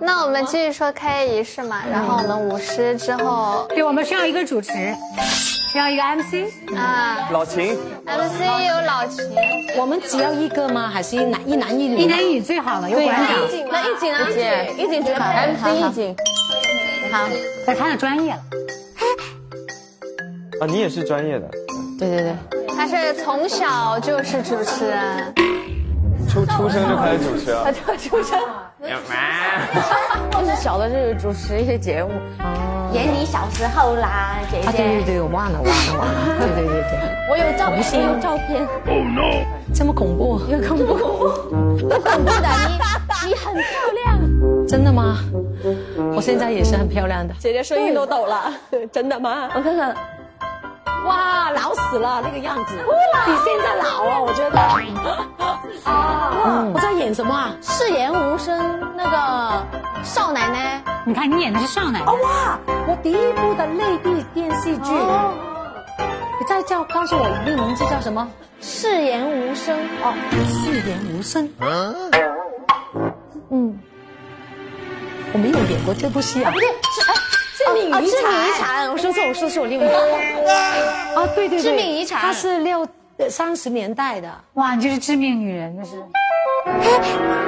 那我们继续说开业仪式嘛，然后我们舞狮之后对，我们需要一个主持，需要一个 MC。啊老秦，，MC 有老秦，我们只要一个吗？还是一男一男一女？一男一女最好了，有馆长，那一景啊，姐，一景绝版，MC 一景。好，那他的专业了。啊，你也是专业的，对对对，他是从小就是主持人，出出生就开始主持了。出生。就是小的就是主持一些节目，演你小时候啦，姐啊，对对对，我忘了忘了忘了，对对对对，我有照片，有照片，哦，no. 这么恐怖，有恐怖，不恐怖的，你你很漂亮，真的吗？我现在也是很漂亮的。姐姐声音都抖了，真的吗？我看看，哇，老死了那个样子，比现在老啊，我觉得。什么啊？誓言无声那个少奶奶，你看你演的是少奶奶，哦哇，我第一部的内地电视剧。你再叫告诉我一个名字叫什么？誓言无声，哦，誓言无声。嗯，我没有演过这部戏啊。致命遗产，致命遗产，我说错，我说错，我另外啊，对对对，致命遗产它是六三十年代的。哇，你就是致命女人，那是。哎？